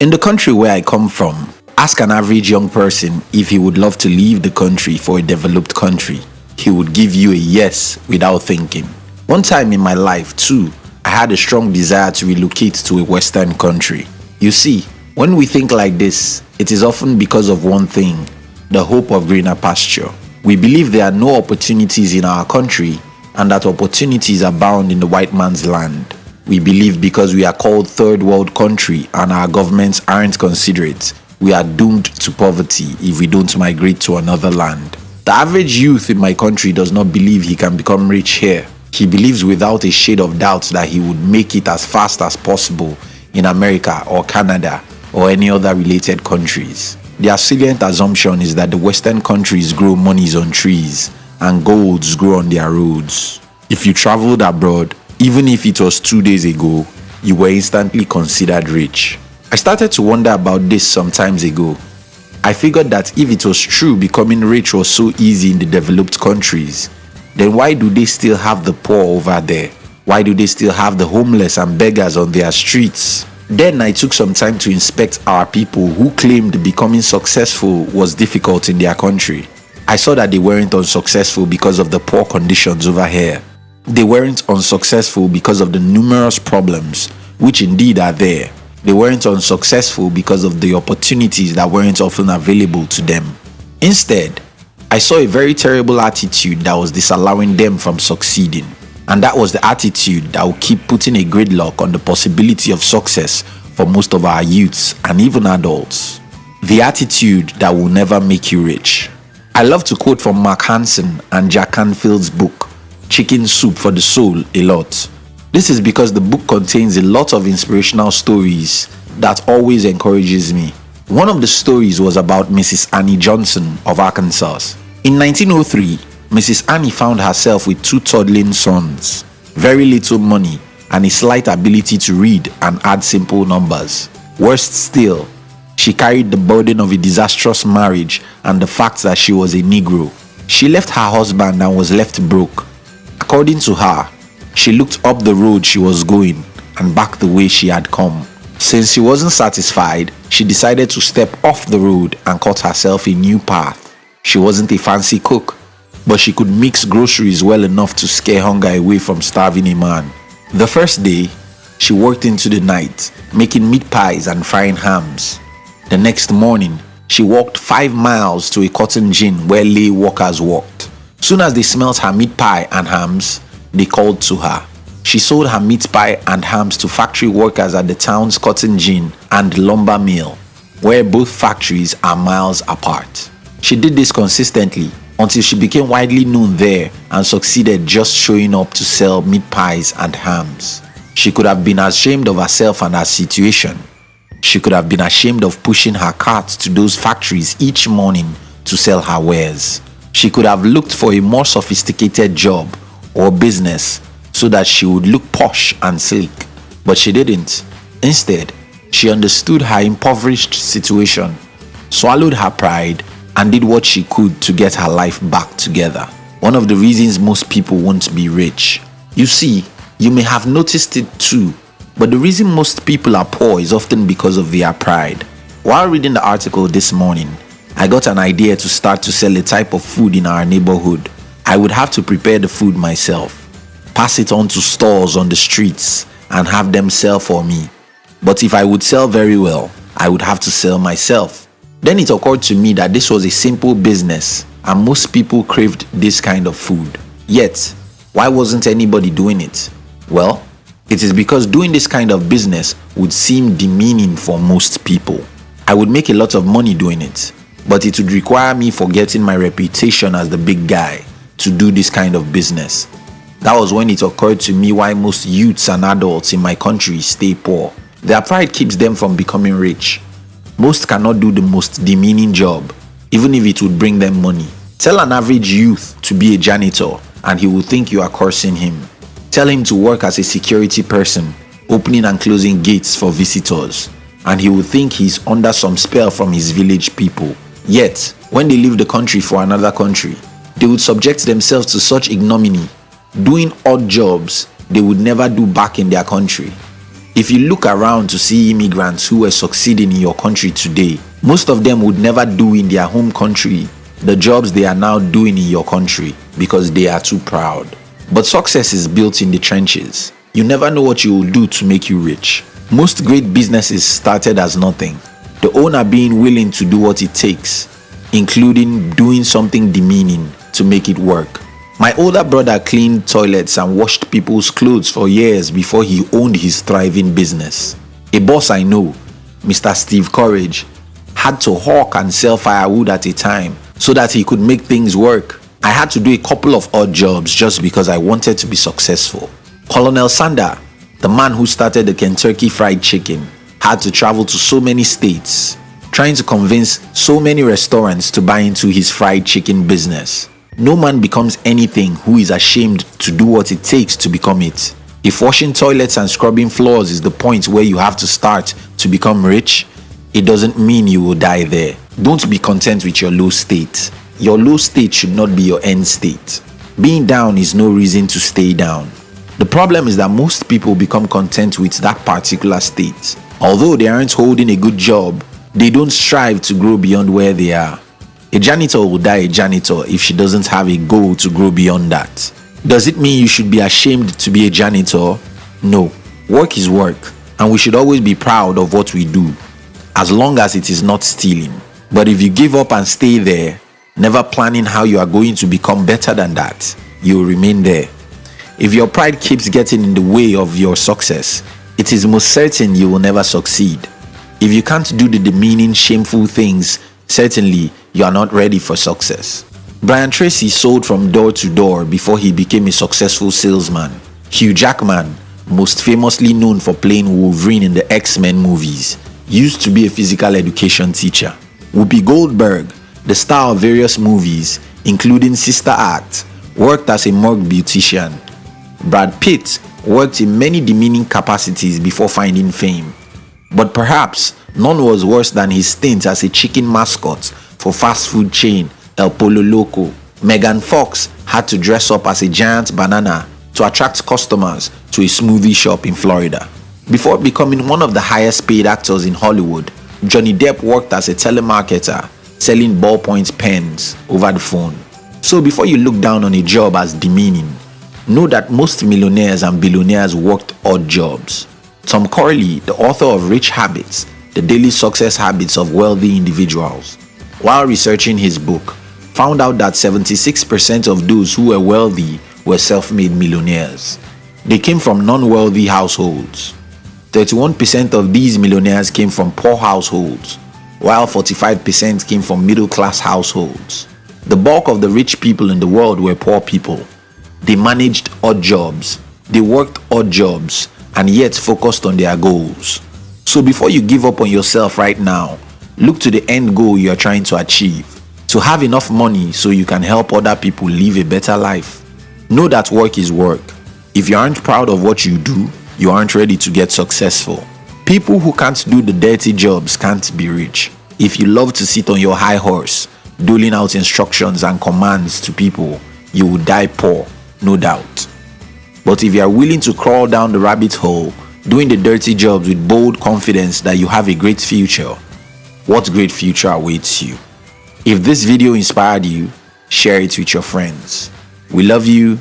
In the country where I come from, ask an average young person if he would love to leave the country for a developed country. He would give you a yes without thinking. One time in my life, too, I had a strong desire to relocate to a Western country. You see, when we think like this, it is often because of one thing the hope of greener pasture. We believe there are no opportunities in our country and that opportunities abound in the white man's land. We believe because we are called third world country and our governments aren't considerate, we are doomed to poverty if we don't migrate to another land. The average youth in my country does not believe he can become rich here. He believes without a shade of doubt that he would make it as fast as possible in America or Canada or any other related countries. The salient assumption is that the Western countries grow monies on trees and golds grow on their roads. If you traveled abroad, even if it was two days ago, you were instantly considered rich. I started to wonder about this some times ago. I figured that if it was true becoming rich was so easy in the developed countries, then why do they still have the poor over there? Why do they still have the homeless and beggars on their streets? Then I took some time to inspect our people who claimed becoming successful was difficult in their country. I saw that they weren't unsuccessful because of the poor conditions over here. They weren't unsuccessful because of the numerous problems, which indeed are there. They weren't unsuccessful because of the opportunities that weren't often available to them. Instead, I saw a very terrible attitude that was disallowing them from succeeding. And that was the attitude that will keep putting a gridlock on the possibility of success for most of our youths and even adults. The attitude that will never make you rich. I love to quote from Mark Hansen and Jack Canfield's book, Chicken Soup for the Soul, a lot. This is because the book contains a lot of inspirational stories that always encourages me. One of the stories was about Mrs. Annie Johnson of Arkansas. In 1903, Mrs. Annie found herself with two toddling sons, very little money, and a slight ability to read and add simple numbers. Worst still, she carried the burden of a disastrous marriage and the fact that she was a Negro. She left her husband and was left broke. According to her, she looked up the road she was going and back the way she had come. Since she wasn't satisfied, she decided to step off the road and cut herself a new path. She wasn't a fancy cook, but she could mix groceries well enough to scare hunger away from starving a man. The first day, she worked into the night, making meat pies and frying hams. The next morning, she walked five miles to a cotton gin where lay workers worked. Soon as they smelt her meat pie and hams, they called to her. She sold her meat pie and hams to factory workers at the town's cotton gin and lumber mill, where both factories are miles apart. She did this consistently until she became widely known there and succeeded just showing up to sell meat pies and hams. She could have been ashamed of herself and her situation. She could have been ashamed of pushing her cart to those factories each morning to sell her wares. She could have looked for a more sophisticated job or business so that she would look posh and sleek. But she didn't. Instead, she understood her impoverished situation, swallowed her pride, and did what she could to get her life back together. One of the reasons most people won't be rich. You see, you may have noticed it too, but the reason most people are poor is often because of their pride. While reading the article this morning, I got an idea to start to sell a type of food in our neighborhood. I would have to prepare the food myself, pass it on to stores on the streets, and have them sell for me. But if I would sell very well, I would have to sell myself. Then it occurred to me that this was a simple business and most people craved this kind of food. Yet, why wasn't anybody doing it? Well, it is because doing this kind of business would seem demeaning for most people. I would make a lot of money doing it, but it would require me forgetting my reputation as the big guy to do this kind of business. That was when it occurred to me why most youths and adults in my country stay poor. Their pride keeps them from becoming rich. Most cannot do the most demeaning job, even if it would bring them money. Tell an average youth to be a janitor and he will think you are cursing him. Tell him to work as a security person, opening and closing gates for visitors, and he will think he's under some spell from his village people. Yet, when they leave the country for another country, they would subject themselves to such ignominy, doing odd jobs they would never do back in their country. If you look around to see immigrants who are succeeding in your country today, most of them would never do in their home country the jobs they are now doing in your country because they are too proud. But success is built in the trenches. You never know what you will do to make you rich. Most great businesses started as nothing. The owner being willing to do what it takes, including doing something demeaning to make it work. My older brother cleaned toilets and washed people's clothes for years before he owned his thriving business. A boss I know, Mr. Steve Courage, had to hawk and sell firewood at a time so that he could make things work. I had to do a couple of odd jobs just because I wanted to be successful. Colonel Sander, the man who started the Kentucky Fried Chicken, had to travel to so many states trying to convince so many restaurants to buy into his fried chicken business. No man becomes anything who is ashamed to do what it takes to become it. If washing toilets and scrubbing floors is the point where you have to start to become rich, it doesn't mean you will die there. Don't be content with your low state. Your low state should not be your end state. Being down is no reason to stay down. The problem is that most people become content with that particular state. Although they aren't holding a good job, they don't strive to grow beyond where they are. A janitor will die a janitor if she doesn't have a goal to grow beyond that. Does it mean you should be ashamed to be a janitor? No. Work is work, and we should always be proud of what we do, as long as it is not stealing. But if you give up and stay there, never planning how you are going to become better than that, you will remain there. If your pride keeps getting in the way of your success, it is most certain you will never succeed. If you can't do the demeaning, shameful things, certainly you are not ready for success. Brian Tracy sold from door to door before he became a successful salesman. Hugh Jackman, most famously known for playing Wolverine in the X-Men movies, used to be a physical education teacher. Whoopi Goldberg, the star of various movies, including Sister Act, worked as a morgue beautician. Brad Pitt worked in many demeaning capacities before finding fame. But perhaps none was worse than his stint as a chicken mascot for fast food chain El Pollo Loco. Megan Fox had to dress up as a giant banana to attract customers to a smoothie shop in Florida. Before becoming one of the highest paid actors in Hollywood, Johnny Depp worked as a telemarketer selling ballpoint pens over the phone. So before you look down on a job as demeaning, know that most millionaires and billionaires worked odd jobs. Tom Corley, the author of Rich Habits, The Daily Success Habits of Wealthy Individuals, while researching his book, found out that 76% of those who were wealthy were self-made millionaires. They came from non-wealthy households. 31% of these millionaires came from poor households, while 45% came from middle-class households. The bulk of the rich people in the world were poor people. They managed odd jobs. They worked odd jobs and yet focused on their goals. So before you give up on yourself right now, Look to the end goal you are trying to achieve. To have enough money so you can help other people live a better life. Know that work is work. If you aren't proud of what you do, you aren't ready to get successful. People who can't do the dirty jobs can't be rich. If you love to sit on your high horse, doling out instructions and commands to people, you will die poor, no doubt. But if you are willing to crawl down the rabbit hole, doing the dirty jobs with bold confidence that you have a great future, what great future awaits you. If this video inspired you, share it with your friends. We love you